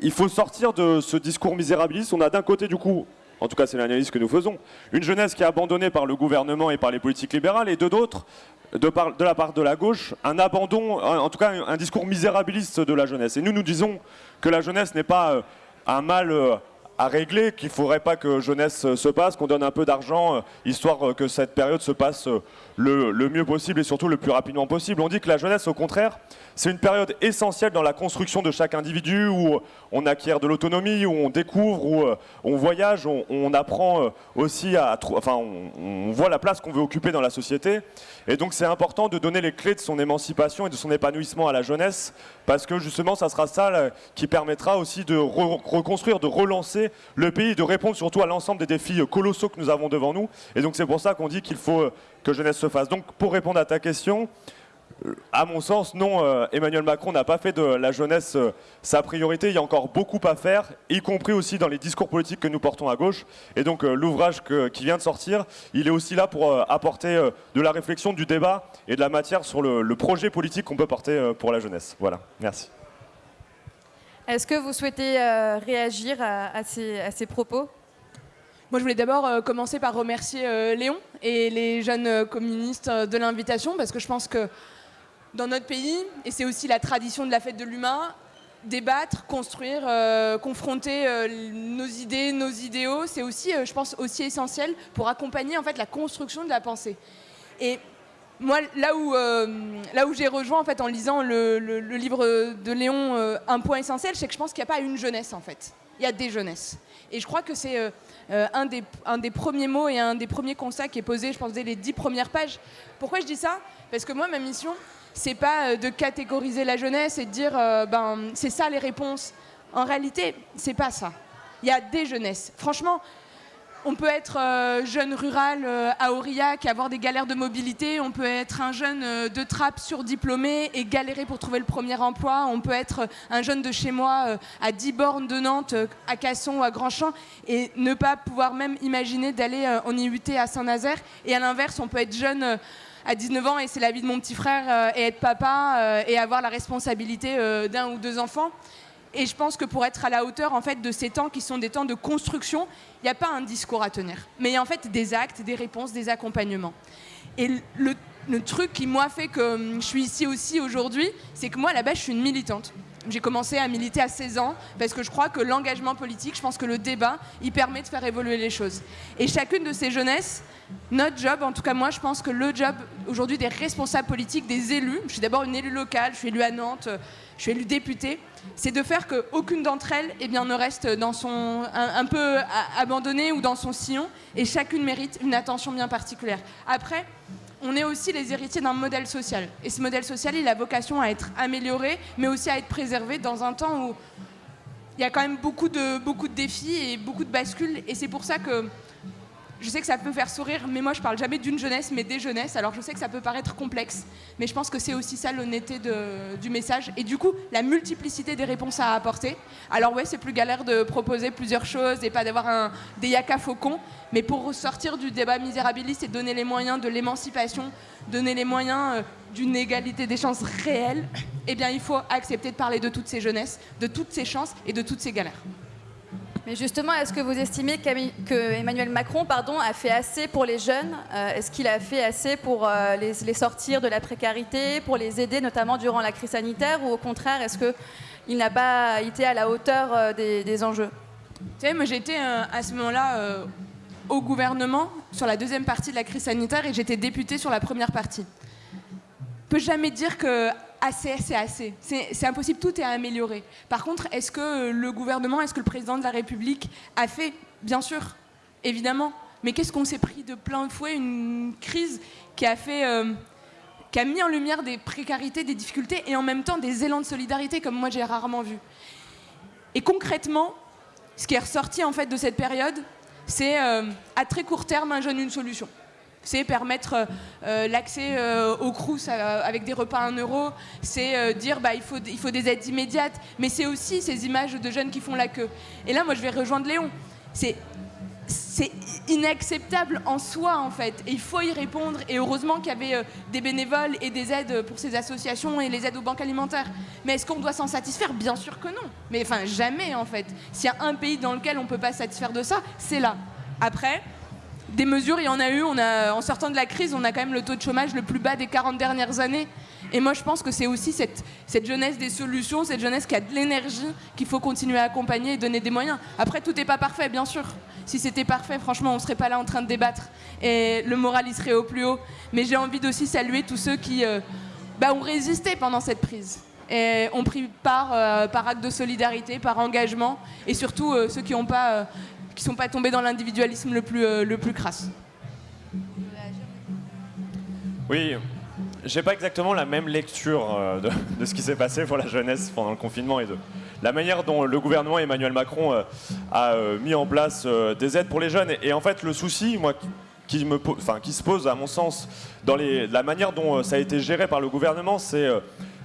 il faut sortir de ce discours misérabiliste. On a d'un côté, du coup, en tout cas c'est l'analyse que nous faisons, une jeunesse qui est abandonnée par le gouvernement et par les politiques libérales, et de d'autres, de, la part de la gauche, un abandon, en tout cas un, discours misérabiliste de la jeunesse. Et nous, nous disons que la jeunesse n'est pas euh, un mal euh, à régler, qu'il ne faudrait pas que jeunesse se passe, qu'on donne un peu d'argent, euh, histoire que cette période se passe le, mieux possible et surtout le plus rapidement possible. On dit que la jeunesse, au contraire, c'est une période essentielle dans la construction de chaque individu où on acquiert de l'autonomie, où on découvre, où euh, on voyage, on, apprend euh, aussi à... Enfin, on, voit la place qu'on veut occuper dans la société. Et donc c'est important de donner les clés de son émancipation et de son épanouissement à la jeunesse parce que justement, ça sera ça qui permettra aussi de reconstruire, de relancer le pays, de répondre surtout à l'ensemble des défis colossaux que nous avons devant nous. Et donc c'est pour ça qu'on dit qu'il faut euh, que jeunesse se fasse. Donc pour répondre à ta question, à mon sens, non, euh, Emmanuel Macron n'a pas fait de la jeunesse euh, sa priorité. Il y a encore beaucoup à faire, y compris aussi dans les discours politiques que nous portons à gauche. Et donc euh, l'ouvrage qui vient de sortir, il est aussi là pour apporter de la réflexion, du débat et de la matière sur le, projet politique qu'on peut porter pour la jeunesse. Voilà, merci. Est-ce que vous souhaitez réagir à, ces, à, ces, propos? Moi, je voulais d'abord commencer par remercier Léon et les jeunes communistes de l'invitation, parce que je pense que dans notre pays, et c'est aussi la tradition de la fête de l'humain, débattre, construire, euh, confronter euh, nos idées, nos idéaux, c'est aussi, euh, je pense, aussi essentiel pour accompagner en fait la construction de la pensée. Et moi, là où, là où j'ai rejoint en fait en lisant le, livre de Léon, un point essentiel, c'est que je pense qu'il n'y a pas une jeunesse en fait. Il y a des jeunesses. Et je crois que c'est un, des, un des premiers mots et un des premiers constats qui est posé, je pense, dès les dix premières pages. Pourquoi je dis ça? Parce que moi, ma mission, c'est pas euh, de catégoriser la jeunesse et de dire euh, ben c'est ça les réponses. En réalité, c'est pas ça. Il y a des jeunesses. Franchement, on peut être euh, jeune rural à Aurillac et avoir des galères de mobilité. On peut être un jeune de trappe surdiplômé et galérer pour trouver le premier emploi. On peut être un jeune de chez moi à 10 bornes de Nantes, à Casson ou à Grandchamp et ne pas pouvoir même imaginer d'aller en IUT à Saint-Nazaire. Et à l'inverse, on peut être jeune à 19 ans et c'est la vie de mon petit frère euh, et être papa euh, et avoir la responsabilité euh, d'un ou deux enfants. Et je pense que pour être à la hauteur en fait de ces temps qui sont des temps de construction, il n'y a pas un discours à tenir, mais il y a en fait des actes, des réponses, des accompagnements. Et le, le truc qui moi fait que hum, je suis ici aussi aujourd'hui, c'est que moi là-bas je suis une militante. J'ai commencé à militer à 16 ans parce que je crois que l'engagement politique, je pense que le débat, il permet de faire évoluer les choses. Et chacune de ces jeunesses, notre job, en tout cas moi, je pense que le job aujourd'hui des responsables politiques, des élus, je suis d'abord une élue locale, je suis élue à Nantes, je suis élue députée, c'est de faire qu'aucune d'entre elles eh bien, ne reste dans son, un, peu abandonnée ou dans son sillon, et chacune mérite une attention bien particulière. Après, on est aussi les héritiers d'un modèle social. Et ce modèle social, il a vocation à être amélioré, mais aussi à être préservé dans un temps où il y a quand même beaucoup de, beaucoup de défis et beaucoup de bascules. Et c'est pour ça que je sais que ça peut faire sourire, mais moi je parle jamais d'une jeunesse, mais des jeunesses. Alors je sais que ça peut paraître complexe, mais je pense que c'est aussi ça l'honnêteté du message. Et du coup, la multiplicité des réponses à apporter. Alors ouais, c'est plus galère de proposer plusieurs choses et pas d'avoir des yaka faucons, mais pour sortir du débat misérabiliste et donner les moyens de l'émancipation, donner les moyens euh, d'une égalité des chances réelle, eh bien il faut accepter de parler de toutes ces jeunesses, de toutes ces chances et de toutes ces galères. Mais justement, est-ce que vous estimez que Emmanuel Macron pardon, a fait assez pour les jeunes euh, Est-ce qu'il a fait assez pour euh, les, sortir de la précarité, pour les aider notamment durant la crise sanitaire Ou au contraire, est-ce qu'il n'a pas été à la hauteur euh, des, enjeux? Vous savez, moi j'étais à ce moment-là au gouvernement sur la deuxième partie de la crise sanitaire et j'étais députée sur la première partie. On peut jamais dire que assez, c'est assez. C'est impossible, tout est à améliorer. Par contre, est-ce que le gouvernement, est-ce que le président de la République a fait? Bien sûr, évidemment. Mais qu'est-ce qu'on s'est pris de plein fouet? Une crise qui a fait... Euh, qui a mis en lumière des précarités, des difficultés et en même temps des élans de solidarité comme moi j'ai rarement vu. Et concrètement, ce qui est ressorti en fait de cette période, c'est euh, à très court terme un jeune une solution c'est permettre euh, euh, l'accès euh, au crous avec des repas à 1 euro, c'est dire bah, il, faut, des aides immédiates, mais c'est aussi ces images de jeunes qui font la queue. Et là, moi, je vais rejoindre Léon. C'est inacceptable en soi en fait. Et il faut y répondre. Et heureusement qu'il y avait des bénévoles et des aides pour ces associations et les aides aux banques alimentaires. Mais est-ce qu'on doit s'en satisfaire? Bien sûr que non. Mais enfin jamais en fait. S'il y a un pays dans lequel on ne peut pas satisfaire de ça, c'est là. Après, des mesures, il y en a eu. En sortant de la crise, on a quand même le taux de chômage le plus bas des 40 dernières années. Et moi, je pense que c'est aussi cette, jeunesse des solutions, cette jeunesse qui a de l'énergie qu'il faut continuer à accompagner et donner des moyens. Après, tout n'est pas parfait, bien sûr. Si c'était parfait, franchement, on ne serait pas là en train de débattre et le moral, il serait au plus haut. Mais j'ai envie d'aussi saluer tous ceux qui euh, bah, ont résisté pendant cette prise et ont pris part euh, par acte de solidarité, par engagement, et surtout euh, ceux qui ne pas, qui sont pas tombés dans l'individualisme le plus, le plus crasse. Oui, j'ai pas exactement la même lecture de, de, ce qui s'est passé pour la jeunesse pendant le confinement et de, la manière dont le gouvernement Emmanuel Macron euh, a euh, mis en place euh, des aides pour les jeunes. Et, en fait, le souci, moi, qui, me, enfin, qui se pose, à mon sens, dans les, la manière dont ça a été géré par le gouvernement, c'est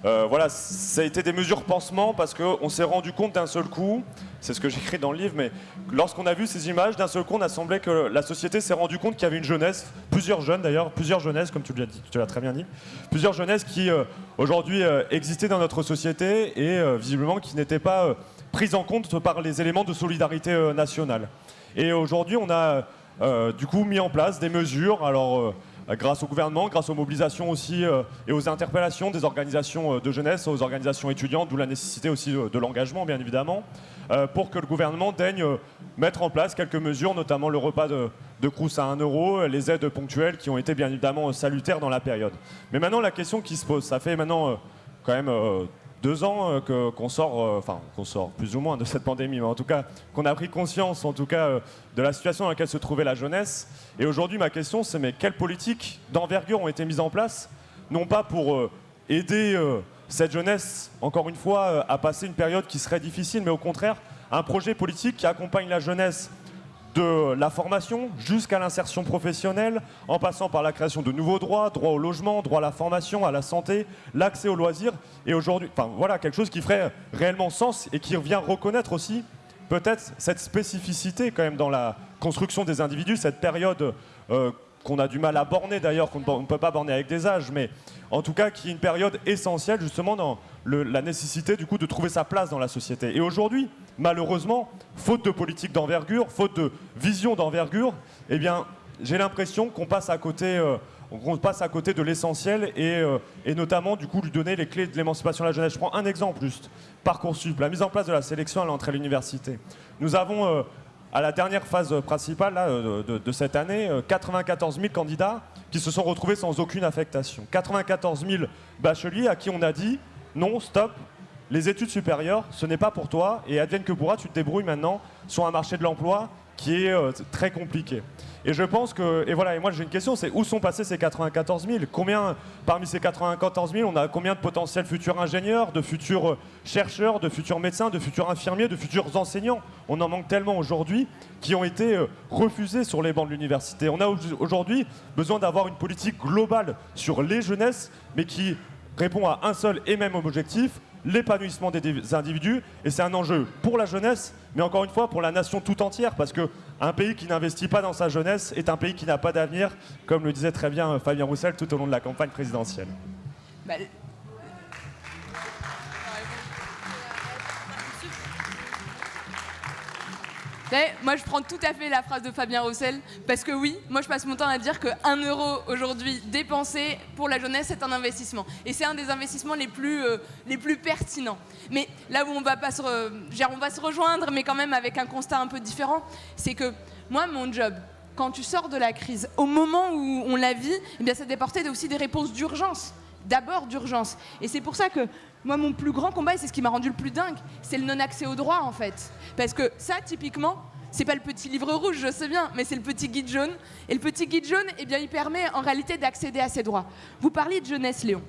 euh, voilà, ça a été des mesures pansement parce qu'on s'est rendu compte d'un seul coup, c'est ce que j'écris dans le livre, mais lorsqu'on a vu ces images, d'un seul coup, on a semblé que la société s'est rendu compte qu'il y avait une jeunesse, plusieurs jeunes d'ailleurs, plusieurs jeunesses, comme tu l'as très bien dit, plusieurs jeunesses qui euh, aujourd'hui euh, existaient dans notre société et visiblement qui n'étaient pas prises en compte par les éléments de solidarité nationale. Et aujourd'hui, on a du coup mis en place des mesures, alors euh, grâce au gouvernement, grâce aux mobilisations aussi euh, et aux interpellations des organisations euh, de jeunesse, aux organisations étudiantes, d'où la nécessité aussi de, l'engagement, bien évidemment, pour que le gouvernement daigne mettre en place quelques mesures, notamment le repas de, de Crous à 1 euro, les aides ponctuelles qui ont été bien évidemment salutaires dans la période. Mais maintenant, la question qui se pose, ça fait maintenant quand même deux ans euh, qu'on sort, euh, enfin qu'on sort plus ou moins de cette pandémie, mais en tout cas qu'on a pris conscience, en tout cas, euh, de la situation dans laquelle se trouvait la jeunesse. Et aujourd'hui, ma question, c'est mais quelles politiques d'envergure ont été mises en place, non pas pour aider cette jeunesse, encore une fois, à passer une période qui serait difficile, mais au contraire, un projet politique qui accompagne la jeunesse de la formation jusqu'à l'insertion professionnelle, en passant par la création de nouveaux droits, droit au logement, droit à la formation, à la santé, l'accès aux loisirs, et aujourd'hui, enfin voilà, quelque chose qui ferait réellement sens et qui vient reconnaître aussi peut-être cette spécificité quand même dans la construction des individus, cette période euh, qu'on a du mal à borner d'ailleurs, qu'on ne peut pas borner avec des âges, mais en tout cas qui est une période essentielle justement dans la nécessité du coup de trouver sa place dans la société. Et aujourd'hui, malheureusement, faute de politique d'envergure, faute de vision d'envergure, eh bien, j'ai l'impression qu'on passe à côté. Euh, passe à côté de l'essentiel et, euh, et, notamment du coup lui donner les clés de l'émancipation de la jeunesse. Je prends un exemple juste, Parcoursup, la mise en place de la sélection à l'entrée à l'université. Nous avons euh, à la dernière phase principale de, de, cette année 94 000 candidats qui se sont retrouvés sans aucune affectation. 94 000 bacheliers à qui on a dit non, stop, les études supérieures, ce n'est pas pour toi, et advienne que pourra, tu te débrouilles maintenant sur un marché de l'emploi qui est euh, très compliqué. Et je pense que, et voilà, et moi j'ai une question, c'est où sont passés ces 94 000 Combien, parmi ces 94 000, on a combien de potentiels futurs ingénieurs, de futurs euh, chercheurs, de futurs médecins, de futurs infirmiers, de futurs enseignants? On en manque tellement aujourd'hui qui ont été euh, refusés sur les bancs de l'université. On a aujourd'hui besoin d'avoir une politique globale sur les jeunesses, mais qui répond à un seul et même objectif, l'épanouissement des individus. Et c'est un enjeu pour la jeunesse, mais encore une fois pour la nation tout entière, parce qu'un pays qui n'investit pas dans sa jeunesse est un pays qui n'a pas d'avenir, comme le disait très bien Fabien Roussel tout au long de la campagne présidentielle. Bah, moi, je prends tout à fait la phrase de Fabien Roussel, parce que oui, moi, je passe mon temps à dire qu'un euro aujourd'hui dépensé pour la jeunesse, c'est un investissement. Et c'est un des investissements les plus, euh, plus pertinents. Mais là où on va, se rejoindre, mais quand même avec un constat un peu différent, c'est que moi, mon job, quand tu sors de la crise, au moment où on la vit, eh bien, ça d'apporter aussi des réponses d'urgence d'abord d'urgence. Et c'est pour ça que moi, mon plus grand combat, c'est ce qui m'a rendu le plus dingue, c'est le non-accès au droit, en fait. Parce que ça, typiquement, c'est pas le petit livre rouge, je sais bien, mais c'est le petit guide jaune. Et le petit guide jaune, eh bien, il permet en réalité d'accéder à ces droits. Vous parliez de jeunesse, Léon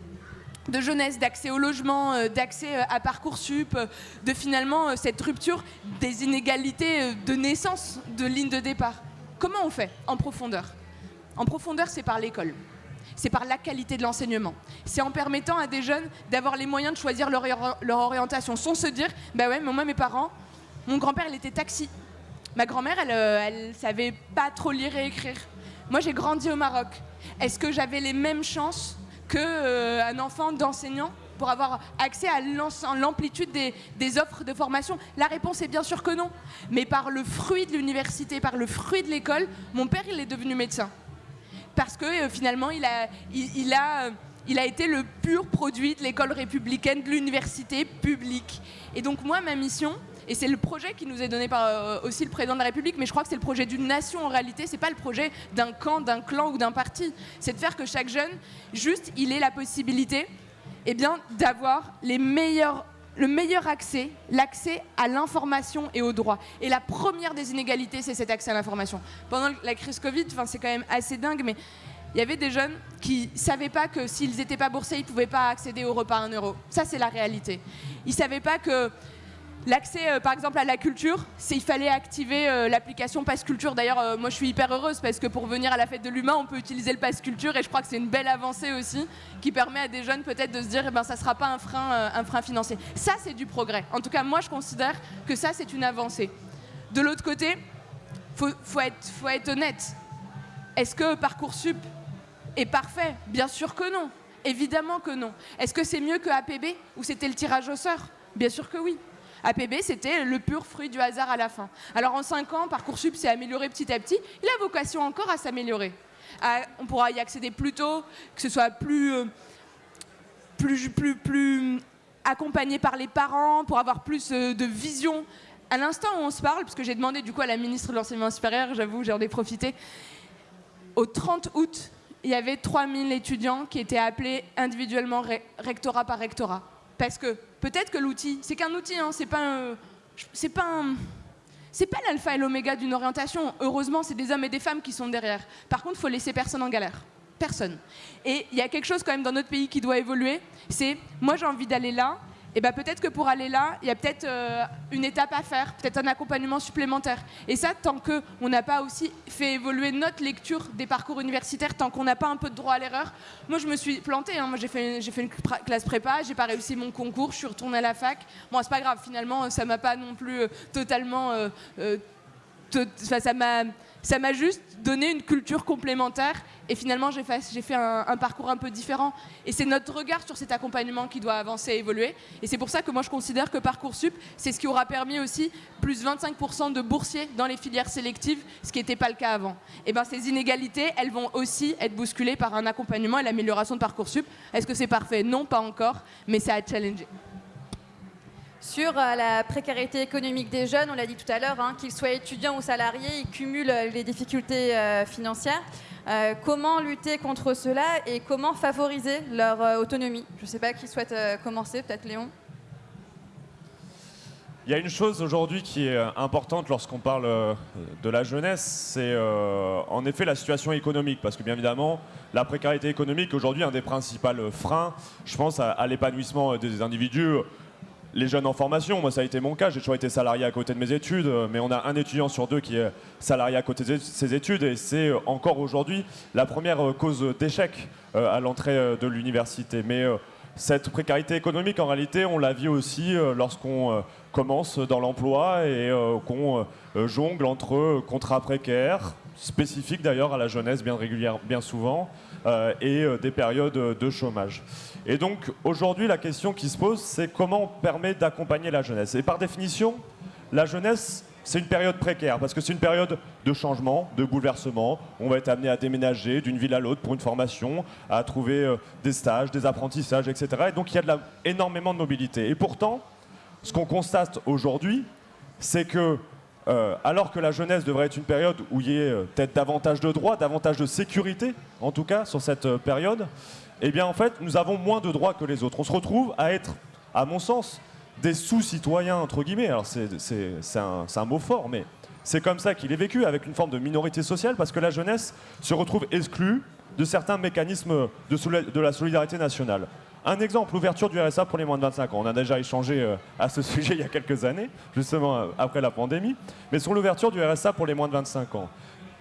de jeunesse, d'accès au logement, euh, d'accès euh, à Parcoursup, euh, de finalement cette rupture des inégalités de naissance de ligne de départ. Comment on fait en profondeur? En profondeur, c'est par l'école c'est par la qualité de l'enseignement. C'est en permettant à des jeunes d'avoir les moyens de choisir leur, orientation, sans se dire, bah ouais, mais moi, mes parents, mon grand-père, il était taxi. Ma grand-mère, elle, euh, elle savait pas trop lire et écrire. Moi, j'ai grandi au Maroc. Est-ce que j'avais les mêmes chances qu'un euh, enfant d'enseignant pour avoir accès à l'amplitude des, des, offres de formation? La réponse est bien sûr que non. Mais par le fruit de l'université, par le fruit de l'école, mon père, il est devenu médecin. Parce que euh, finalement, il a, il, a, été le pur produit de l'école républicaine, de l'université publique. Et donc moi, ma mission, et c'est le projet qui nous est donné par euh, aussi le président de la République, mais je crois que c'est le projet d'une nation en réalité, c'est pas le projet d'un camp, d'un clan ou d'un parti. C'est de faire que chaque jeune, juste, il ait la possibilité eh d'avoir les meilleurs le meilleur accès, l'accès à l'information et au droit. Et la première des inégalités, c'est cet accès à l'information. Pendant la crise Covid, c'est quand même assez dingue, mais il y avait des jeunes qui ne savaient pas que s'ils n'étaient pas boursiers, ils ne pouvaient pas accéder au repas à 1 euro. Ça, c'est la réalité. Ils ne savaient pas que L'accès, euh, par exemple, à la culture, il fallait activer euh, l'application Pass Culture. D'ailleurs, euh, moi, je suis hyper heureuse parce que pour venir à la fête de l'humain, on peut utiliser le Pass Culture et je crois que c'est une belle avancée aussi qui permet à des jeunes peut-être de se dire, eh ben, ça sera pas un frein, financier. Ça, c'est du progrès. En tout cas, moi, je considère que ça, c'est une avancée. De l'autre côté, faut, faut, être, faut honnête. Est-ce que parcoursup est parfait? Bien sûr que non. Évidemment que non. Est-ce que c'est mieux que APB où c'était le tirage au sort? Bien sûr que oui. APB, c'était le pur fruit du hasard à la fin. Alors en 5 ans, Parcoursup s'est amélioré petit à petit. Il a vocation encore à s'améliorer. On pourra y accéder plus tôt, que ce soit plus, euh, plus, plus, plus accompagné par les parents, pour avoir plus euh, de vision. À l'instant où on se parle, parce que j'ai demandé du coup à la ministre de l'Enseignement supérieur, j'avoue, j'en ai profité, au 30 août, il y avait 3000 étudiants qui étaient appelés individuellement rectorat par rectorat. Parce que peut-être que l'outil, c'est qu'un outil, hein, c'est pas c'est pas c'est pas l'alpha et l'oméga d'une orientation. Heureusement, c'est des hommes et des femmes qui sont derrière. Par contre, il faut laisser personne en galère. Personne. Et il y a quelque chose quand même dans notre pays qui doit évoluer. C'est, moi j'ai envie d'aller là, et ben peut-être que pour aller là, il y a peut-être euh, une étape à faire, peut-être un accompagnement supplémentaire. Et ça, tant qu'on n'a pas aussi fait évoluer notre lecture des parcours universitaires, tant qu'on n'a pas un peu de droit à l'erreur. Moi, je me suis plantée. Hein. Moi, j'ai fait, fait une classe prépa, j'ai pas réussi mon concours, je suis retournée à la fac. Bon, c'est pas grave. Finalement, ça m'a pas non plus euh, totalement. Euh, ça m'a ça m'a juste donné une culture complémentaire et finalement j'ai fait, un, parcours un peu différent. Et c'est notre regard sur cet accompagnement qui doit avancer et évoluer. Et c'est pour ça que moi je considère que Parcoursup, c'est ce qui aura permis aussi plus 25% de boursiers dans les filières sélectives, ce qui n'était pas le cas avant. Et bien ces inégalités, elles vont aussi être bousculées par un accompagnement et l'amélioration de Parcoursup. Est-ce que c'est parfait? Non, pas encore, mais c'est à challenger. Sur euh, la précarité économique des jeunes, on l'a dit tout à l'heure, hein, qu'ils soient étudiants ou salariés, ils cumulent euh, les difficultés euh, financières. comment lutter contre cela et comment favoriser leur autonomie? Je ne sais pas qui souhaite commencer, peut-être Léon il y a une chose aujourd'hui qui est importante lorsqu'on parle de la jeunesse, c'est en effet la situation économique. Parce que bien évidemment, la précarité économique aujourd'hui est un des principaux freins, je pense, à l'épanouissement des individus les jeunes en formation, moi ça a été mon cas, j'ai toujours été salarié à côté de mes études, euh, mais on a un étudiant sur deux qui est salarié à côté de ses études et c'est euh, encore aujourd'hui la première euh, cause d'échec à l'entrée de l'université. Mais cette précarité économique, en réalité, on la vit aussi lorsqu'on commence dans l'emploi et qu'on jongle entre contrats précaires, spécifiques d'ailleurs à la jeunesse bien régulière, bien souvent, et des périodes de chômage. Et donc aujourd'hui, la question qui se pose, c'est comment on permet d'accompagner la jeunesse. Et par définition, la jeunesse, c'est une période précaire, parce que c'est une période de changement, de bouleversement. On va être amené à déménager d'une ville à l'autre pour une formation, à trouver euh, des stages, des apprentissages, etc. Et donc il y a énormément de mobilité. Et pourtant, ce qu'on constate aujourd'hui, c'est que euh, alors que la jeunesse devrait être une période où il y ait euh, peut-être davantage de droits, davantage de sécurité, en tout cas, sur cette période, eh bien en fait, nous avons moins de droits que les autres. On se retrouve à être, à mon sens, des sous-citoyens, entre guillemets. Alors c'est un, un, mot fort, mais c'est comme ça qu'il est vécu, avec une forme de minorité sociale, parce que la jeunesse se retrouve exclue de certains mécanismes de la solidarité nationale. Un exemple, l'ouverture du RSA pour les moins de 25 ans. On a déjà échangé euh, à ce sujet il y a quelques années, justement euh, après la pandémie. Mais sur l'ouverture du RSA pour les moins de 25 ans,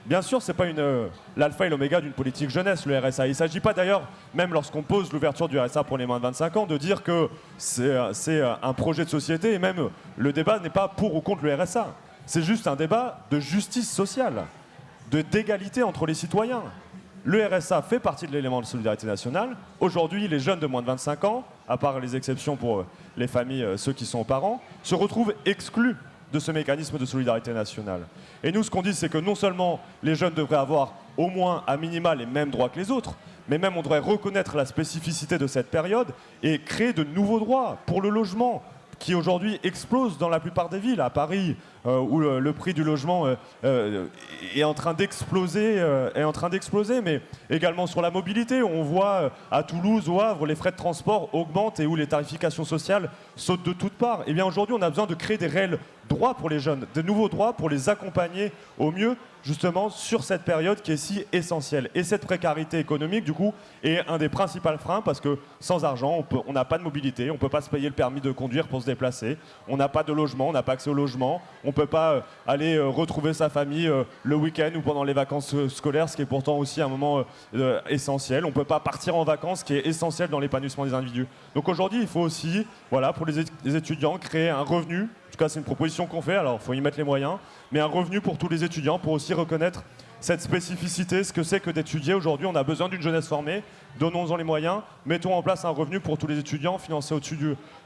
Bien sûr, ce n'est pas euh, l'alpha et l'oméga d'une politique jeunesse, le RSA. Il ne s'agit pas d'ailleurs, même lorsqu'on pose l'ouverture du RSA pour les moins de 25 ans, de dire que c'est euh, un projet de société et même le débat n'est pas pour ou contre le RSA. c'est juste un débat de justice sociale, de d'égalité entre les citoyens. Le RSA fait partie de l'élément de solidarité nationale. Aujourd'hui, les jeunes de moins de 25 ans, à part les exceptions pour euh, les familles, euh, ceux qui sont parents, se retrouvent exclus de ce mécanisme de solidarité nationale. Et nous, ce qu'on dit, c'est que non seulement les jeunes devraient avoir au moins à minima les mêmes droits que les autres, mais même on devrait reconnaître la spécificité de cette période et créer de nouveaux droits pour le logement, qui aujourd'hui explose dans la plupart des villes. À Paris, euh, où le, prix du logement euh, euh, est en train d'exploser, mais également sur la mobilité. On voit à Toulouse, au Havre, les frais de transport augmentent et où les tarifications sociales sautent de toutes parts. Eh bien aujourd'hui, on a besoin de créer des réels droits pour les jeunes, de nouveaux droits pour les accompagner au mieux justement sur cette période qui est si essentielle. Et cette précarité économique, du coup, est un des principaux freins parce que sans argent, on n'a pas de mobilité, on ne peut pas se payer le permis de conduire pour se déplacer, on n'a pas de logement, on n'a pas accès au logement, on ne peut pas euh, aller euh, retrouver sa famille euh, le week-end ou pendant les vacances scolaires, ce qui est pourtant aussi un moment essentiel. On ne peut pas partir en vacances, ce qui est essentiel dans l'épanouissement des individus. Donc aujourd'hui, il faut aussi, voilà, pour les étudiants, créer un revenu en tout cas, c'est une proposition qu'on fait, alors il faut y mettre les moyens, mais un revenu pour tous les étudiants pour aussi reconnaître cette spécificité, ce que c'est que d'étudier. Aujourd'hui, on a besoin d'une jeunesse formée, donnons-en les moyens, mettons en place un revenu pour tous les étudiants, financé au-dessus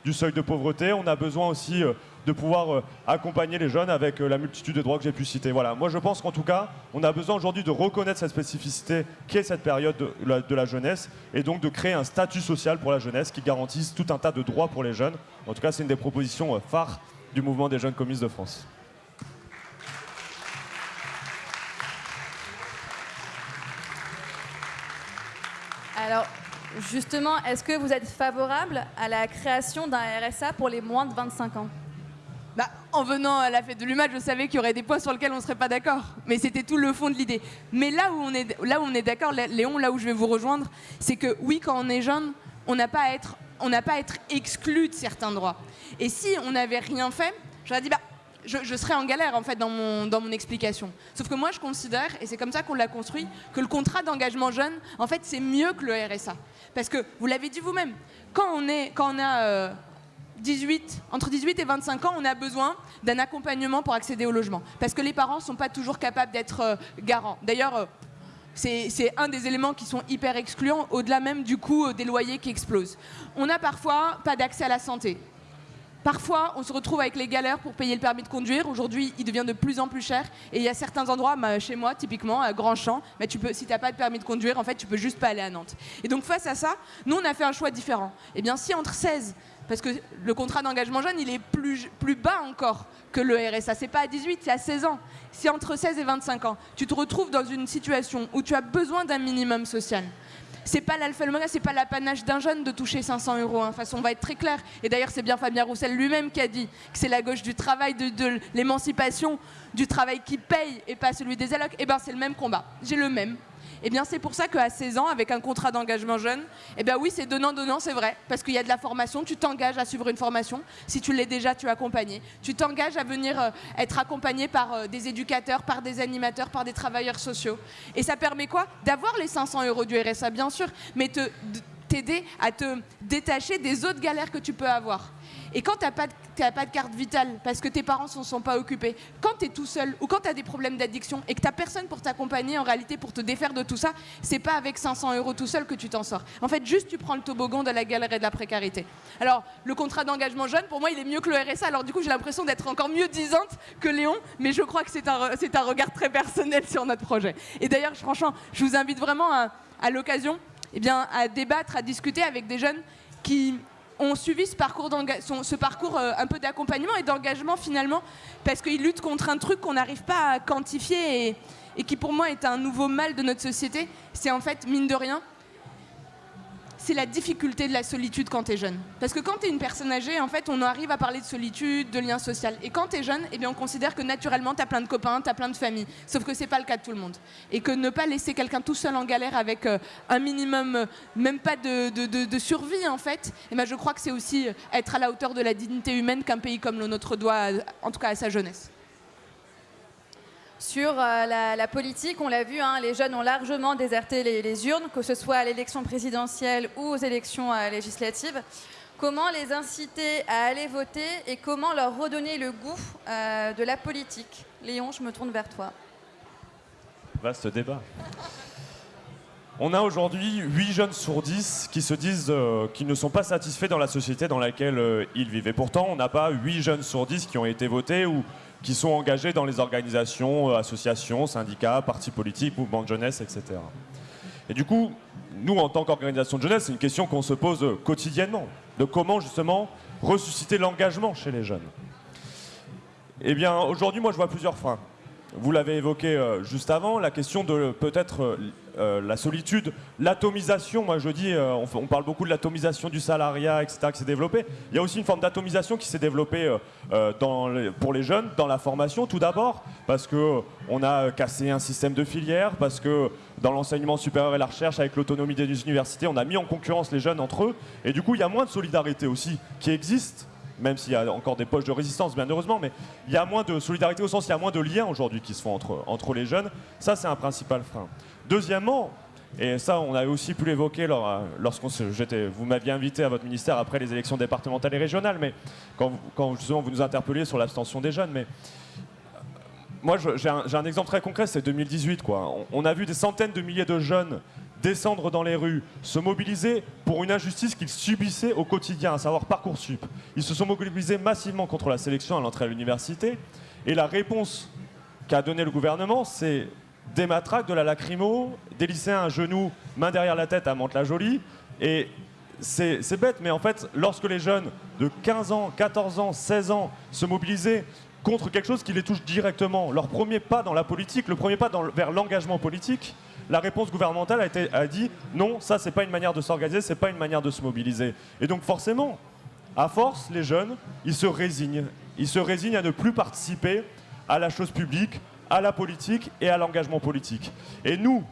du, seuil de pauvreté. On a besoin aussi euh, de pouvoir euh, accompagner les jeunes avec euh, la multitude de droits que j'ai pu citer. Voilà, moi je pense qu'en tout cas, on a besoin aujourd'hui de reconnaître cette spécificité qui est cette période de la, jeunesse et donc de créer un statut social pour la jeunesse qui garantisse tout un tas de droits pour les jeunes. En tout cas, c'est une des propositions phares du mouvement des jeunes communistes de France. Alors, justement, est-ce que vous êtes favorable à la création d'un RSA pour les moins de 25 ans? Bah, en venant à la fête de l'UMA, je savais qu'il y aurait des points sur lesquels on ne serait pas d'accord. Mais c'était tout le fond de l'idée. Mais là où on est, là où on est d'accord, Léon, là où je vais vous rejoindre, c'est que oui, quand on est jeune, on n'a pas à être on n'a pas à être exclu de certains droits. Et si on n'avait rien fait, j'aurais dit, bah, je, serais en galère en fait dans mon, dans mon explication. Sauf que moi je considère, et c'est comme ça qu'on l'a construit, que le contrat d'engagement jeune, en fait c'est mieux que le RSA. Parce que, vous l'avez dit vous-même, quand on, quand on a 18, euh, entre 18 et 25 ans, on a besoin d'un accompagnement pour accéder au logement. Parce que les parents ne sont pas toujours capables d'être euh, garants. D'ailleurs, euh, c'est un des éléments qui sont hyper excluants, au-delà même du coût des loyers qui explosent. On n'a parfois pas d'accès à la santé. Parfois, on se retrouve avec les galères pour payer le permis de conduire. Aujourd'hui, il devient de plus en plus cher. Et il y a certains endroits, bah, chez moi, typiquement, à Grandchamp, mais peux, si tu n'as pas de permis de conduire, en fait, tu peux juste pas aller à Nantes. Et donc, face à ça, nous, on a fait un choix différent. Eh bien, si entre 16, parce que le contrat d'engagement jeune, il est plus, plus bas encore que le RSA. C'est pas à 18, c'est à 16 ans. Si entre 16 et 25 ans, tu te retrouves dans une situation où tu as besoin d'un minimum social, c'est pas l'alpha et c'est pas l'apanage d'un jeune de toucher 500 euros. Hein. Façon, on va être très clair. Et d'ailleurs, c'est bien Fabien Roussel lui-même qui a dit que c'est la gauche du travail, de, l'émancipation, du travail qui paye et pas celui des allocs. Et eh ben, c'est le même combat. J'ai le même. Eh bien, c'est pour ça qu'à 16 ans, avec un contrat d'engagement jeune, eh bien oui, c'est donnant-donnant, c'est vrai. Parce qu'il y a de la formation, tu t'engages à suivre une formation. Si tu l'es déjà, tu es accompagné. Tu t'engages à venir euh, être accompagné par euh, des éducateurs, par des animateurs, par des travailleurs sociaux. Et ça permet quoi? D'avoir les 500 euros du RSA, bien sûr, mais t'aider à te détacher des autres galères que tu peux avoir. Et quand tu n'as pas, pas, de carte vitale parce que tes parents ne sont pas occupés, quand tu es tout seul ou quand tu as des problèmes d'addiction et que tu n'as personne pour t'accompagner en réalité pour te défaire de tout ça, c'est pas avec 500 euros tout seul que tu t'en sors. En fait, juste tu prends le toboggan de la galère et de la précarité. Alors, le contrat d'engagement jeune, pour moi, il est mieux que le RSA. Alors, du coup, j'ai l'impression d'être encore mieux disante que Léon, mais je crois que c'est un, un regard très personnel sur notre projet. Et d'ailleurs, franchement, je vous invite vraiment à, à l'occasion eh à débattre, à discuter avec des jeunes qui ont suivi ce parcours, ce parcours euh, un peu d'accompagnement et d'engagement finalement, parce qu'ils luttent contre un truc qu'on n'arrive pas à quantifier et, et, qui pour moi est un nouveau mal de notre société. C'est en fait, mine de rien, c'est la difficulté de la solitude quand tu es jeune. Parce que quand tu es une personne âgée, en fait, on arrive à parler de solitude, de lien social. Et quand tu es jeune, eh bien, on considère que naturellement, tu as plein de copains, tu as plein de familles. Sauf que c'est pas le cas de tout le monde. Et que ne pas laisser quelqu'un tout seul en galère avec euh, un minimum, euh, même pas de, de, survie, en fait, eh bien, je crois que c'est aussi être à la hauteur de la dignité humaine qu'un pays comme le nôtre doit, en tout cas à sa jeunesse. Sur euh, la, politique, on l'a vu, hein, les jeunes ont largement déserté les, urnes, que ce soit à l'élection présidentielle ou aux élections euh, législatives. Comment les inciter à aller voter et comment leur redonner le goût euh, de la politique? Léon, je me tourne vers toi. Vaste débat. On a aujourd'hui 8 jeunes sur 10 qui se disent qu'ils ne sont pas satisfaits dans la société dans laquelle ils vivent. Et pourtant, on n'a pas 8 jeunes sur 10 qui ont été votés ou qui sont engagés dans les organisations, euh, associations, syndicats, partis politiques, mouvements de jeunesse, etc. Et du coup, nous, en tant qu'organisation de jeunesse, c'est une question qu'on se pose euh, quotidiennement, de comment justement ressusciter l'engagement chez les jeunes. Eh bien, aujourd'hui, moi, je vois plusieurs freins. Vous l'avez évoqué euh, juste avant, la question de peut-être euh, euh, la solitude, l'atomisation. Moi, je dis, euh, on, parle beaucoup de l'atomisation du salariat, etc., qui s'est développée. Il y a aussi une forme d'atomisation qui s'est développée euh, euh, pour les jeunes dans la formation, tout d'abord, parce que euh, on a cassé un système de filière, parce que dans l'enseignement supérieur et la recherche, avec l'autonomie des universités, on a mis en concurrence les jeunes entre eux, et du coup, il y a moins de solidarité aussi qui existe même s'il y a encore des poches de résistance, bien heureusement, mais il y a moins de solidarité au sens, il y a moins de liens aujourd'hui qui se font entre, entre les jeunes. Ça, c'est un principal frein. Deuxièmement, et ça, on avait aussi pu l'évoquer lors, lorsqu'on vous m'aviez invité à votre ministère après les élections départementales et régionales, mais quand, quand justement vous nous interpelliez sur l'abstention des jeunes, mais euh, moi, j'ai un, exemple très concret, c'est 2018. Quoi. On a vu des centaines de milliers de jeunes descendre dans les rues, se mobiliser pour une injustice qu'ils subissaient au quotidien, à savoir Parcoursup. Ils se sont mobilisés massivement contre la sélection à l'entrée à l'université. Et la réponse qu'a donnée le gouvernement, c'est des matraques, de la lacrymo, des lycéens à genoux, main derrière la tête à Mantes-la-Jolie. Et c'est bête, mais en fait, lorsque les jeunes de 15 ans, 14 ans, 16 ans se mobilisaient contre quelque chose qui les touche directement, leur premier pas dans la politique, le premier pas vers l'engagement politique, la réponse gouvernementale a, été, a dit non, ça c'est pas une manière de s'organiser, c'est pas une manière de se mobiliser. Et donc forcément, à force, les jeunes, ils se résignent. Ils se résignent à ne plus participer à la chose publique, à la politique et à l'engagement politique. Et nous,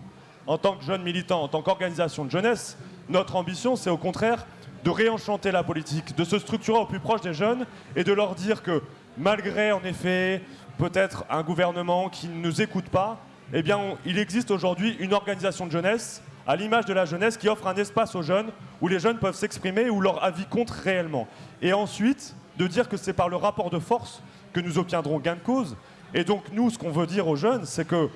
en tant que jeunes militants, en tant qu'organisation de jeunesse, notre ambition, c'est au contraire de réenchanter la politique, de se structurer au plus proche des jeunes et de leur dire que malgré, en effet, peut-être un gouvernement qui ne nous écoute pas, eh bien, il existe aujourd'hui une organisation de jeunesse, à l'image de la jeunesse, qui offre un espace aux jeunes où les jeunes peuvent s'exprimer, où leur avis compte réellement. Et ensuite, de dire que c'est par le rapport de force que nous obtiendrons gain de cause. Et donc, nous, ce qu'on veut dire aux jeunes, c'est que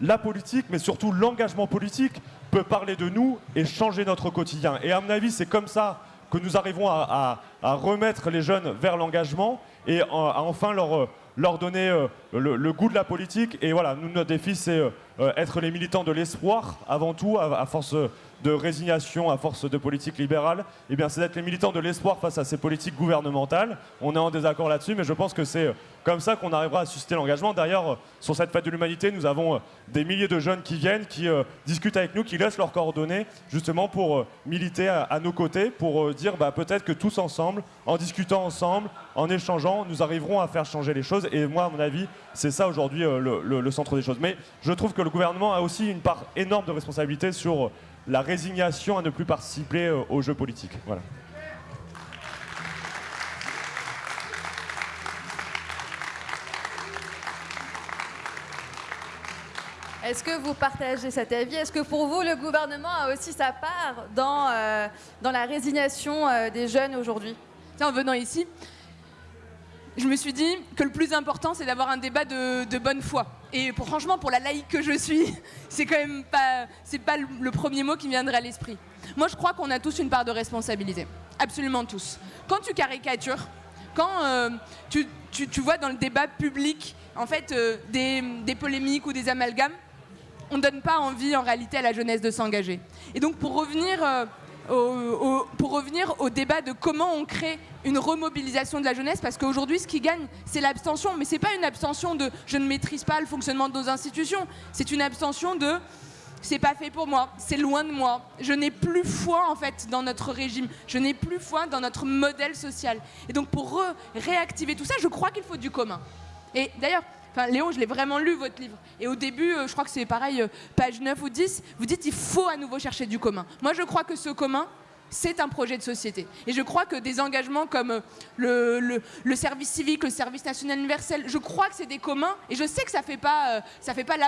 la politique, mais surtout l'engagement politique, peut parler de nous et changer notre quotidien. Et à mon avis, c'est comme ça que nous arrivons à, à- à remettre les jeunes vers l'engagement et en- à enfin leur, euh, leur donner euh, le, goût de la politique. Et voilà, nous, notre défi, c'est euh, euh, être les militants de l'espoir, avant tout, à, force de résignation, à force de politique libérale. Eh bien, c'est d'être les militants de l'espoir face à ces politiques gouvernementales. On est en désaccord là-dessus, mais je pense que c'est euh, comme ça qu'on arrivera à susciter l'engagement. D'ailleurs, sur cette fête de l'humanité, nous avons des milliers de jeunes qui viennent, qui discutent avec nous, qui laissent leurs coordonnées, justement pour militer à, nos côtés, pour dire bah, peut-être que tous ensemble, en discutant ensemble, en échangeant, nous arriverons à faire changer les choses. Et moi, à mon avis, c'est ça aujourd'hui euh, le, centre des choses. Mais je trouve que le gouvernement a aussi une part énorme de responsabilité sur la résignation à ne plus participer euh, aux jeux politiques. Voilà. Est-ce que vous partagez cet avis? Est-ce que pour vous, le gouvernement a aussi sa part dans, euh, dans la résignation euh, des jeunes aujourd'hui? En venant ici, je me suis dit que le plus important, c'est d'avoir un débat de, bonne foi. Et franchement, pour la laïque que je suis, c'est quand même pas, c'est pas le, premier mot qui viendrait à l'esprit. Moi, je crois qu'on a tous une part de responsabilité. Absolument tous. Quand tu caricatures, quand euh, tu, tu- tu vois dans le débat public, en fait, euh, des, des polémiques ou des amalgames, on ne donne pas envie en réalité à la jeunesse de s'engager. Et donc pour revenir, euh, pour revenir au débat de comment on crée une remobilisation de la jeunesse, parce qu'aujourd'hui ce qui gagne c'est l'abstention, mais c'est pas une abstention de je ne maîtrise pas le fonctionnement de nos institutions, c'est une abstention de c'est pas fait pour moi, c'est loin de moi. Je n'ai plus foi en fait dans notre régime, je n'ai plus foi dans notre modèle social. Et donc pour réactiver tout ça, je crois qu'il faut du commun. Et d'ailleurs, Léon, je l'ai vraiment lu votre livre. Et au début, euh, je crois que c'est pareil, euh, page 9 ou 10, vous dites il faut à nouveau chercher du commun. Moi, je crois que ce commun, c'est un projet de société. Et je crois que des engagements comme euh, le, service civique, le service national universel, je crois que c'est des communs. Et je sais que ça ça fait pas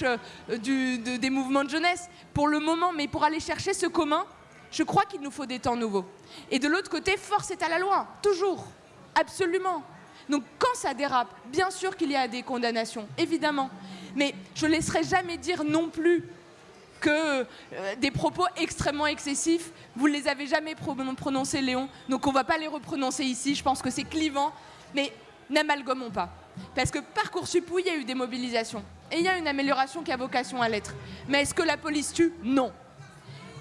euh, des mouvements de jeunesse pour le moment, mais pour aller chercher ce commun, je crois qu'il nous faut des temps nouveaux. Et de l'autre côté, force est à la loi, toujours, absolument. Donc quand ça dérape, bien sûr qu'il y a des condamnations, évidemment. Mais je ne laisserai jamais dire non plus que euh, des propos extrêmement excessifs, vous ne les avez jamais prononcés, Léon, donc on ne va pas les reprononcer ici, je pense que c'est clivant, mais n'amalgamons pas. Parce que Parcoursup, oui, il y a eu des mobilisations, et il y a une amélioration qui a vocation à l'être. Mais est-ce que la police tue? Non.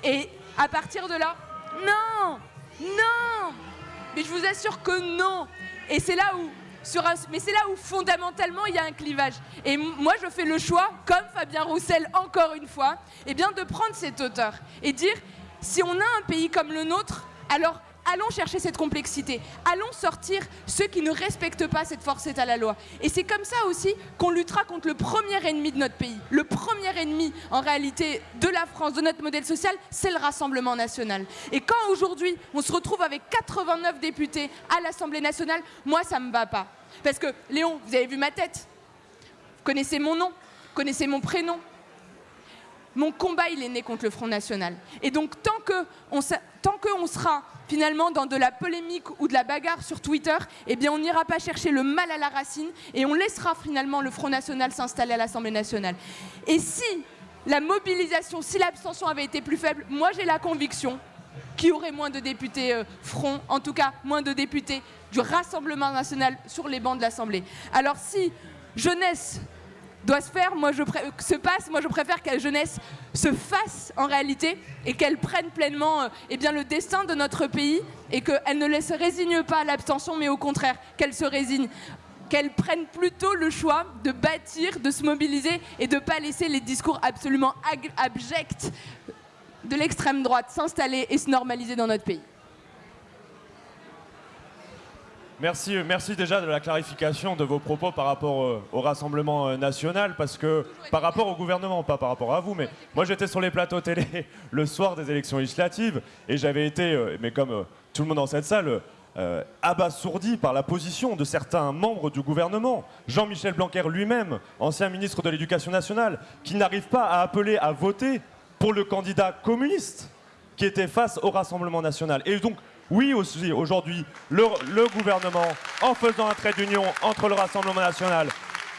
Et à partir de là, non. Non. Mais je vous assure que non. Et c'est là où mais c'est là où fondamentalement il y a un clivage. Et moi je fais le choix, comme Fabien Roussel encore une fois, eh bien, de prendre cette hauteur et dire si on a un pays comme le nôtre, alors allons chercher cette complexité, allons sortir ceux qui ne respectent pas cette force est à la loi. Et c'est comme ça aussi qu'on luttera contre le premier ennemi de notre pays. Le premier ennemi, en réalité, de la France, de notre modèle social, c'est le Rassemblement national. Et quand aujourd'hui, on se retrouve avec 89 députés à l'Assemblée nationale, moi, ça ne me va pas. Parce que, Léon, vous avez vu ma tête, vous connaissez mon nom, vous connaissez mon prénom, mon combat, il est né contre le Front National. Et donc, tant qu'on tant sera finalement dans de la polémique ou de la bagarre sur Twitter, eh bien, on n'ira pas chercher le mal à la racine et on laissera finalement le Front National s'installer à l'Assemblée nationale. Et si la mobilisation, si l'abstention avait été plus faible, moi, j'ai la conviction qu'il y aurait moins de députés euh, Front, en tout cas, moins de députés du Rassemblement national sur les bancs de l'Assemblée. Alors, si jeunesse doit se faire, moi je se passe, moi je préfère que la jeunesse se fasse en réalité et qu'elle prenne pleinement euh, eh bien, le destin de notre pays et qu'elle ne se résigne pas à l'abstention, mais au contraire, qu'elle se résigne qu'elle prenne plutôt le choix de bâtir, de se mobiliser et de ne pas laisser les discours absolument abjects de l'extrême droite s'installer et se normaliser dans notre pays. Merci, merci déjà de la clarification de vos propos par rapport euh, au Rassemblement euh, national, parce que par rapport au gouvernement, pas par rapport à vous, mais moi j'étais sur les plateaux télé le soir des élections législatives et j'avais été, euh, mais comme tout le monde dans cette salle, abasourdi par la position de certains membres du gouvernement. Jean-Michel Blanquer lui-même, ancien ministre de l'Éducation nationale, qui n'arrive pas à appeler à voter pour le candidat communiste qui était face au Rassemblement national. Et donc, oui, aujourd'hui, le, gouvernement, en faisant un trait d'union entre le Rassemblement national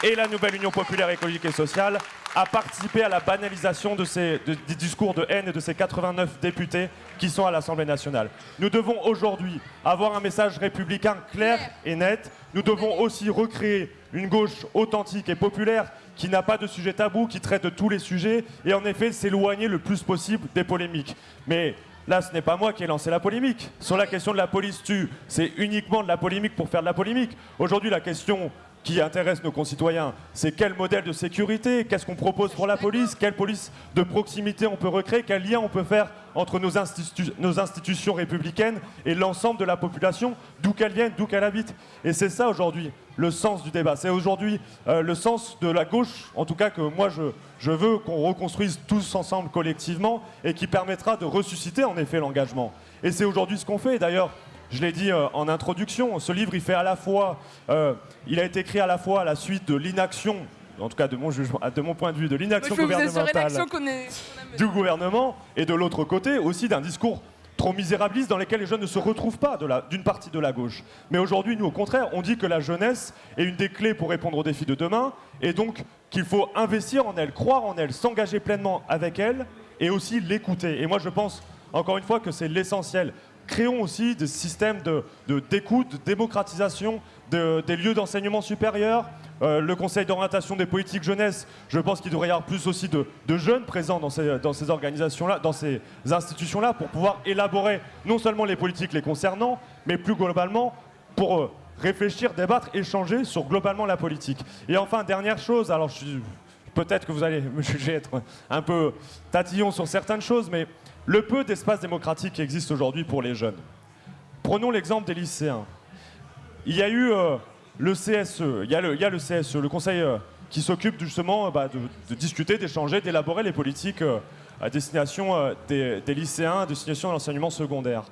et la nouvelle Union populaire écologique et sociale, a participé à la banalisation des discours de haine de ces 89 députés qui sont à l'Assemblée nationale. Nous devons aujourd'hui avoir un message républicain clair et net. Nous devons aussi recréer une gauche authentique et populaire qui n'a pas de sujet tabou, qui traite de tous les sujets et en effet s'éloigner le plus possible des polémiques. Mais Là, ce n'est pas moi qui ai lancé la polémique. Sur la question de la police tue, c'est uniquement de la polémique pour faire de la polémique. Aujourd'hui, la question qui intéresse nos concitoyens, c'est quel modèle de sécurité, qu'est-ce qu'on propose pour la police, quelle police de proximité on peut recréer, quel lien on peut faire entre nos, nos institutions républicaines et l'ensemble de la population, d'où qu'elle vienne, d'où qu'elle habite. Et c'est ça aujourd'hui le sens du débat. C'est aujourd'hui euh, le sens de la gauche, en tout cas que moi je, je veux qu'on reconstruise tous ensemble collectivement et qui permettra de ressusciter en effet l'engagement. Et c'est aujourd'hui ce qu'on fait. D'ailleurs, je l'ai dit euh, en introduction, ce livre, il fait à la fois, euh, il a été écrit à la fois à la suite de l'inaction, en tout cas de mon jugement, de mon point de vue, de l'inaction gouvernementale du gouvernement, et de l'autre côté aussi d'un discours trop misérabiliste dans lequel les jeunes ne se retrouvent pas d'une partie de la gauche. Mais aujourd'hui, nous, au contraire, on dit que la jeunesse est une des clés pour répondre aux défis de demain, et donc qu'il faut investir en elle, croire en elle, s'engager pleinement avec elle, et aussi l'écouter. Et moi, je pense, encore une fois, que c'est l'essentiel créons aussi des systèmes d'écoute, de, de, démocratisation des lieux d'enseignement supérieur. Euh, le conseil d'orientation des politiques jeunesse, je pense qu'il devrait y avoir plus aussi de, jeunes présents dans ces, dans ces organisations-là, dans ces institutions-là, pour pouvoir élaborer non seulement les politiques les concernant, mais plus globalement pour euh, réfléchir, débattre, échanger sur globalement la politique. Et enfin, dernière chose, alors peut-être que vous allez me juger être un peu tatillon sur certaines choses, mais le peu d'espace démocratique qui existe aujourd'hui pour les jeunes. Prenons l'exemple des lycéens. Il y a eu euh, le CSE, il y, a le, le conseil euh, qui s'occupe justement bah, de, discuter, d'échanger, d'élaborer les politiques euh, à destination des, lycéens, à destination de l'enseignement secondaire.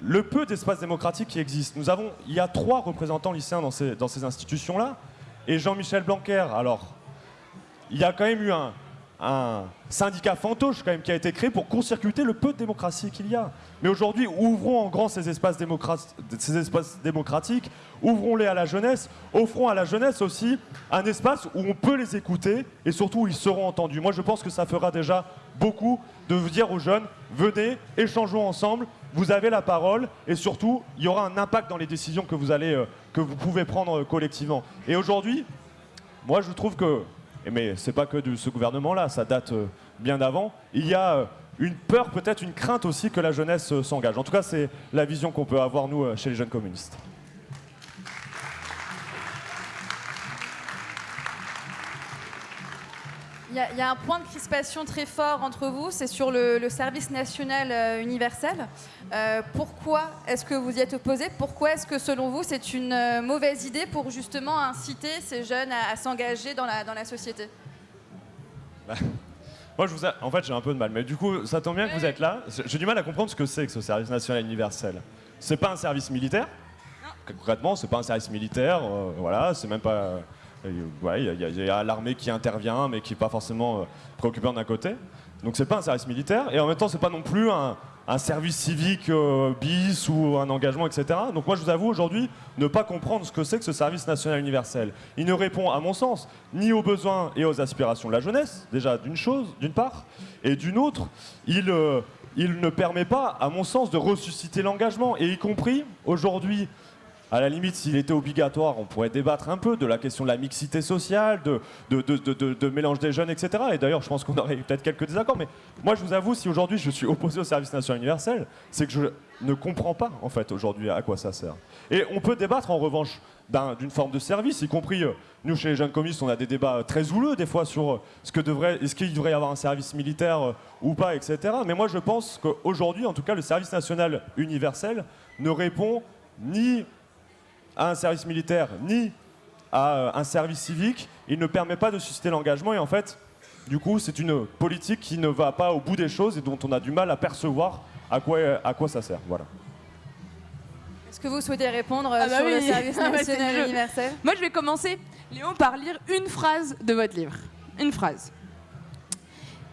Le peu d'espace démocratique qui existe, nous avons, il y a trois représentants lycéens dans ces, institutions-là, et Jean-Michel Blanquer, alors, il y a quand même eu un, un syndicat fantoche quand même qui a été créé pour court-circuiter le peu de démocratie qu'il y a. Mais aujourd'hui, ouvrons en grand ces espaces, ces espaces démocratiques, ouvrons-les à la jeunesse, offrons à la jeunesse aussi un espace où on peut les écouter et surtout où ils seront entendus. Moi, je pense que ça fera déjà beaucoup de dire aux jeunes, venez, échangeons ensemble, vous avez la parole et surtout, il y aura un impact dans les décisions que vous, euh, pouvez prendre euh, collectivement. Et aujourd'hui, moi, je trouve que mais ce n'est pas que de ce gouvernement-là, ça date euh, bien d'avant. Il y a euh, une peur, peut-être une crainte aussi que la jeunesse euh, s'engage. En tout cas, c'est la vision qu'on peut avoir, nous, chez les jeunes communistes. Il y, a un point de crispation très fort entre vous, c'est sur le, service national euh, universel. Euh, pourquoi est-ce que vous y êtes opposé Pourquoi est-ce que selon vous c'est une euh, mauvaise idée pour justement inciter ces jeunes à, s'engager dans la, dans la société? Bah, Moi, je vous en fait, j'ai un peu de mal, mais du coup, ça tombe bien que vous êtes là. J'ai du mal à comprendre ce que c'est que ce service national universel. C'est pas un service militaire? Concrètement, c'est pas un service militaire. voilà, c'est même pas il y a, l'armée qui intervient, mais qui n'est pas forcément euh, préoccupante d'un côté. Donc c'est pas un service militaire, et en même temps c'est pas non plus un, service civique euh, bis ou un engagement, etc. Donc moi je vous avoue aujourd'hui ne pas comprendre ce que c'est que ce service national universel. Il ne répond à mon sens ni aux besoins et aux aspirations de la jeunesse, déjà d'une chose, d'une part, et d'une autre, il, euh, il ne permet pas, à mon sens, de ressusciter l'engagement, et y compris aujourd'hui à la limite, s'il était obligatoire, on pourrait débattre un peu de la question de la mixité sociale, de, mélange des jeunes, etc. Et d'ailleurs, je pense qu'on aurait peut-être quelques désaccords. Mais moi, je vous avoue, si aujourd'hui je suis opposé au service national universel, c'est que je ne comprends pas, en fait, aujourd'hui, à quoi ça sert. Et on peut débattre, en revanche, d'une forme de service, y compris, euh, nous, chez les jeunes communistes, on a des débats très houleux, des fois, sur euh, ce que devrait, est-ce qu'il devrait y avoir un service militaire euh, ou pas, etc. Mais moi, je pense qu'aujourd'hui, en tout cas, le service national universel ne répond ni à un service militaire ni à euh, un service civique, il ne permet pas de susciter l'engagement et en fait, du coup, c'est une politique qui ne va pas au bout des choses et dont on a du mal à percevoir à quoi, à quoi ça sert. Voilà. Est-ce que vous souhaitez répondre ah bah sur le service ah bah national universel? Moi, je vais commencer, Léon, par lire une phrase de votre livre. Une phrase.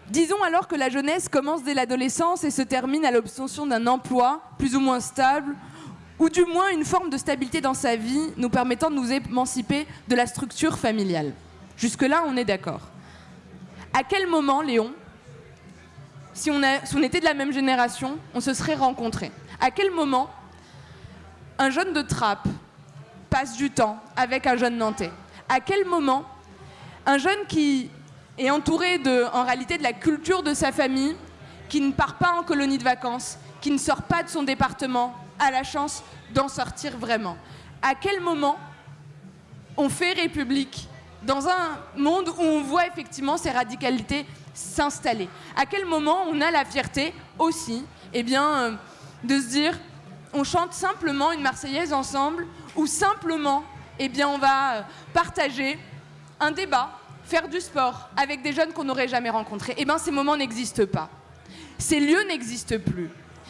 Disons alors que la jeunesse commence dès l'adolescence et se termine à l'obtention d'un emploi plus ou moins stable ou du moins une forme de stabilité dans sa vie nous permettant de nous émanciper de la structure familiale. Jusque-là, on est d'accord. À quel moment, Léon, si on, était de la même génération, on se serait rencontrés? À quel moment un jeune de Trappe passe du temps avec un jeune Nantais? À quel moment un jeune qui est entouré en réalité de la culture de sa famille, qui ne part pas en colonie de vacances, qui ne sort pas de son département, a la chance d'en sortir vraiment À quel moment on fait République dans un monde où on voit effectivement ces radicalités s'installer? À quel moment on a la fierté aussi eh bien, euh, de se dire on chante simplement une Marseillaise ensemble ou simplement eh bien, on va euh, partager un débat, faire du sport avec des jeunes qu'on n'aurait jamais rencontrés? Eh bien, ces moments n'existent pas. Ces lieux n'existent plus.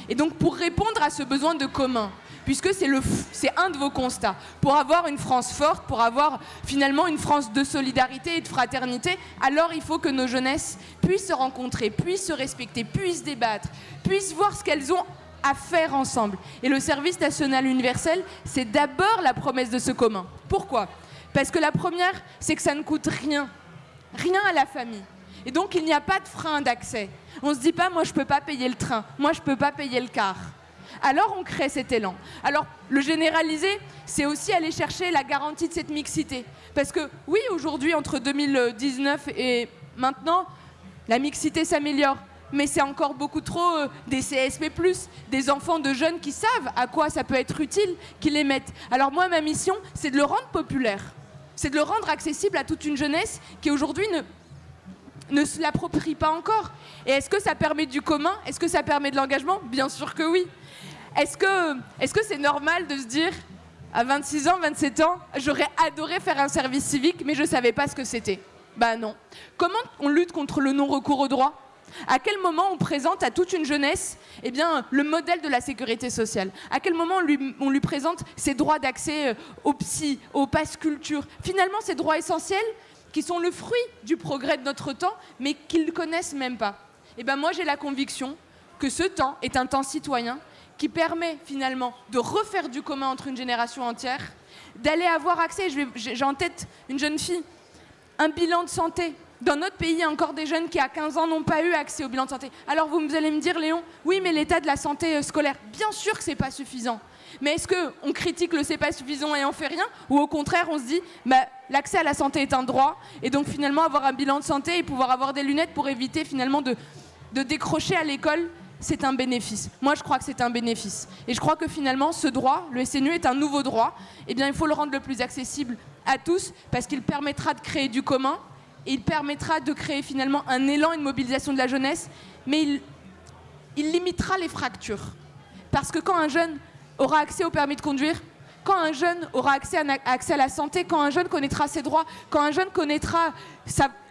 Et donc pour répondre à ce besoin de commun, puisque c'est un de vos constats, pour avoir une France forte, pour avoir finalement une France de solidarité et de fraternité, alors il faut que nos jeunesses puissent se rencontrer, puissent se respecter, puissent débattre, puissent voir ce qu'elles ont à faire ensemble. Et le service national universel, c'est d'abord la promesse de ce commun. Pourquoi? Parce que la première, c'est que ça ne coûte rien. Rien à la famille. Et donc il n'y a pas de frein d'accès. On ne se dit pas, moi je ne peux pas payer le train, moi je ne peux pas payer le car. Alors on crée cet élan. Alors le généraliser, c'est aussi aller chercher la garantie de cette mixité. Parce que oui, aujourd'hui, entre 2019 et maintenant, la mixité s'améliore. Mais c'est encore beaucoup trop euh, des CSP, des enfants de jeunes qui savent à quoi ça peut être utile, qui les mettent. Alors moi, ma mission, c'est de le rendre populaire. C'est de le rendre accessible à toute une jeunesse qui aujourd'hui ne ne se l'approprie pas encore. Et est-ce que ça permet du commun? Est-ce que ça permet de l'engagement? Bien sûr que oui. Est-ce que c'est -ce normal de se dire, à 26 ans, 27 ans, j'aurais adoré faire un service civique, mais je ne savais pas ce que c'était? Bah non. Comment on lutte contre le non-recours au droit? À quel moment on présente à toute une jeunesse eh bien, le modèle de la sécurité sociale? À quel moment on lui, présente ses droits d'accès euh, au psy, au passe culture? Finalement, ces droits essentiels qui sont le fruit du progrès de notre temps, mais qu'ils ne connaissent même pas. Et ben moi j'ai la conviction que ce temps est un temps citoyen qui permet finalement de refaire du commun entre une génération entière, d'aller avoir accès, j'ai en tête une jeune fille, un bilan de santé. Dans notre pays, il y a encore des jeunes qui, à 15 ans, n'ont pas eu accès au bilan de santé. Alors vous allez me dire, Léon, oui, mais l'état de la santé euh, scolaire, bien sûr que ce n'est pas suffisant. Mais est-ce qu'on critique le c'est suffisant et on fait rien Ou au contraire, on se dit, bah, l'accès à la santé est un droit, et donc finalement avoir un bilan de santé et pouvoir avoir des lunettes pour éviter finalement de, de décrocher à l'école, c'est un bénéfice. Moi, je crois que c'est un bénéfice. Et je crois que finalement, ce droit, le SNU est un nouveau droit. Eh bien, il faut le rendre le plus accessible à tous parce qu'il permettra de créer du commun et il permettra de créer finalement un élan, une mobilisation de la jeunesse, mais il, il limitera les fractures. Parce que quand un jeune aura accès au permis de conduire, quand un jeune aura accès à, la santé, quand un jeune connaîtra ses droits, quand un jeune connaîtra,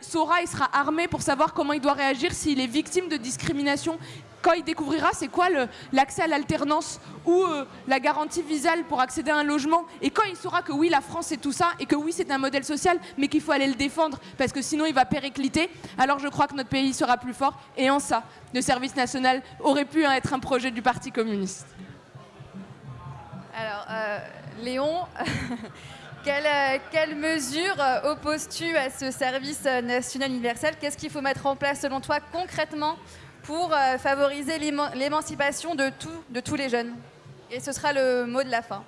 saura et sera armé pour savoir comment il doit réagir s'il est victime de discrimination, quand il découvrira c'est quoi l'accès à l'alternance ou euh, la garantie visale pour accéder à un logement, et quand il saura que oui, la France c'est tout ça, et que oui, c'est un modèle social, mais qu'il faut aller le défendre, parce que sinon il va péricliter, alors je crois que notre pays sera plus fort, et en ça, le service national aurait pu être un projet du Parti communiste. Alors, euh, Léon, quelle, euh, quelle, mesure opposes-tu à ce service national universel? Qu'est-ce qu'il faut mettre en place selon toi concrètement pour euh, favoriser l'émancipation de, de tous les jeunes? Et ce sera le mot de la fin.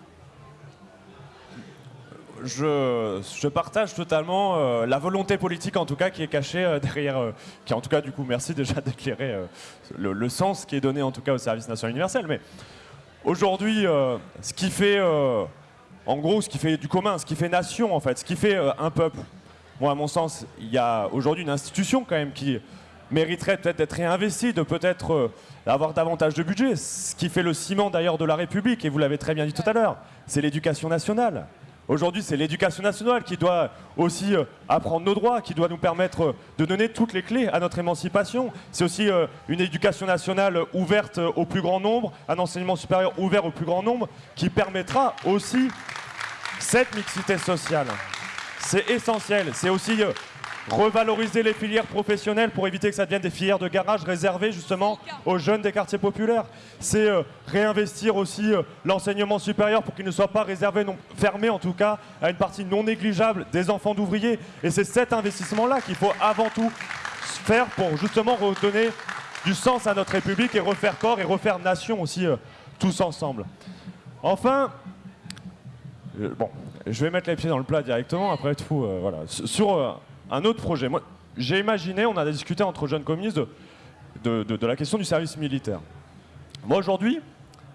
Je, partage totalement euh, la volonté politique en tout cas qui est cachée euh, derrière, qui en tout cas du coup merci déjà d'éclairer le, sens qui est donné en tout cas au service national universel. Mais aujourd'hui, ce qui fait, en gros, ce qui fait du commun, ce qui fait nation en fait, ce qui fait un peuple, moi à mon sens, il y a aujourd'hui une institution quand même qui mériterait peut-être d'être réinvesti, de peut-être euh, avoir davantage de budget. Ce qui fait le ciment d'ailleurs de la République, et vous l'avez très bien dit tout à l'heure, c'est l'éducation nationale. Aujourd'hui, c'est l'éducation nationale qui doit aussi euh, apprendre nos droits, qui doit nous permettre euh, de donner toutes les clés à notre émancipation. C'est aussi une éducation nationale ouverte au plus grand nombre, un enseignement supérieur ouvert au plus grand nombre, qui permettra aussi cette mixité sociale. C'est essentiel. C'est aussi revaloriser les filières professionnelles pour éviter que ça devienne des filières de garage réservées justement aux jeunes des quartiers populaires. C'est euh, réinvestir aussi euh, l'enseignement supérieur pour qu'il ne soit pas réservé, non, fermé en tout cas, à une partie non négligeable des enfants d'ouvriers. Et c'est cet investissement-là qu'il faut avant tout faire pour justement redonner du sens à notre République et refaire corps et refaire nation aussi euh, tous ensemble. Enfin, bon, je vais mettre les pieds dans le plat directement après tout. voilà. Sur un autre projet. J'ai imaginé, on a discuté entre jeunes communistes de, la question du service militaire. Moi, aujourd'hui,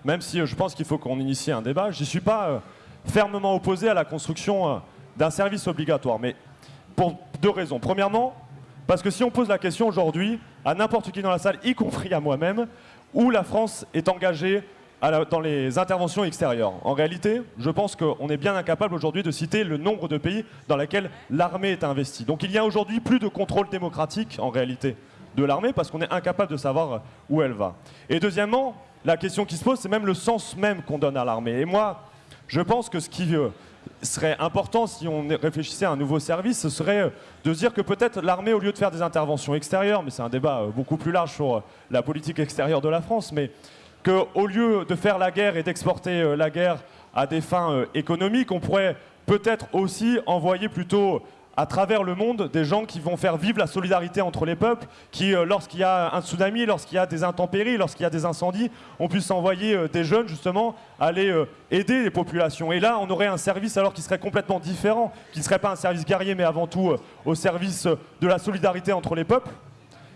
même si euh, je pense qu'il faut qu'on initie un débat, je ne suis pas euh, fermement opposé à la construction euh, d'un service obligatoire. Mais pour deux raisons. Premièrement, parce que si on pose la question aujourd'hui à n'importe qui dans la salle, y compris à moi-même, où la France est engagée dans les interventions extérieures. En réalité, je pense qu'on est bien incapable aujourd'hui de citer le nombre de pays dans lesquels l'armée est investie. Donc il y a aujourd'hui plus de contrôle démocratique, en réalité, de l'armée, parce qu'on est incapable de savoir où elle va. Et deuxièmement, la question qui se pose, c'est même le sens même qu'on donne à l'armée. Et moi, je pense que ce qui euh, serait important si on réfléchissait à un nouveau service, ce serait euh, de dire que peut-être l'armée, au lieu de faire des interventions extérieures, mais c'est un débat euh, beaucoup plus large sur la politique extérieure de la France, mais qu'au lieu de faire la guerre et d'exporter euh, la guerre à des fins euh, économiques, on pourrait peut-être aussi envoyer plutôt à travers le monde des gens qui vont faire vivre la solidarité entre les peuples, qui, euh, lorsqu'il y a un tsunami, lorsqu'il y a des intempéries, lorsqu'il y a des incendies, on puisse envoyer des jeunes justement aller aider les populations. Et là, on aurait un service alors qui serait complètement différent, qui ne serait pas un service guerrier, mais avant tout au service de la solidarité entre les peuples.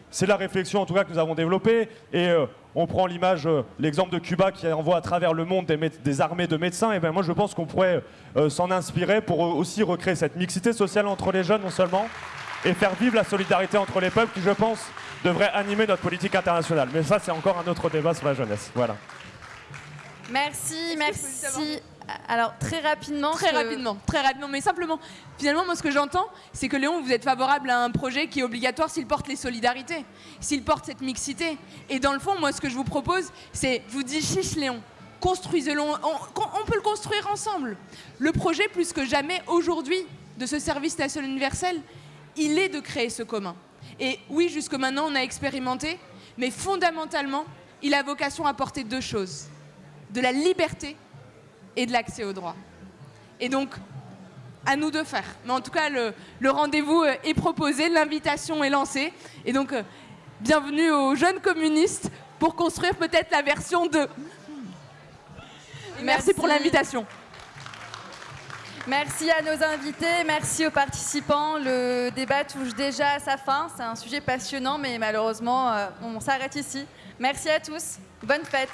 C'est la réflexion en tout cas que nous avons développée et on prend l'image, euh, l'exemple de Cuba qui envoie à travers le monde des, armées de médecins. Et bien moi je pense qu'on pourrait euh, s'en inspirer pour aussi recréer cette mixité sociale entre les jeunes non seulement et faire vivre la solidarité entre les peuples qui je pense devrait animer notre politique internationale. Mais ça c'est encore un autre débat sur la jeunesse. Voilà. Merci, merci. Alors très rapidement. Très rapidement, très rapidement. Mais simplement, finalement, moi ce que j'entends, c'est que Léon, vous êtes favorable à un projet qui est obligatoire s'il porte les solidarités, s'il porte cette mixité. Et dans le fond, moi ce que je vous propose, c'est, je vous dis chiche Léon, construisez-le, on, on, peut le construire ensemble. Le projet, plus que jamais aujourd'hui, de ce service national universel, il est de créer ce commun. Et oui, jusque maintenant, on a expérimenté, mais fondamentalement, il a vocation à porter deux choses. De la liberté et de l'accès au droit. Et donc, à nous de faire. Mais en tout cas, le, le rendez-vous euh, est proposé, l'invitation est lancée. Et donc, euh, bienvenue aux jeunes communistes pour construire peut-être la version 2. Merci, Merci. pour l'invitation. Merci à nos invités, merci aux participants. Le débat touche déjà à sa fin. C'est un sujet passionnant, mais malheureusement, euh, on s'arrête ici. Merci à tous. Bonne fête.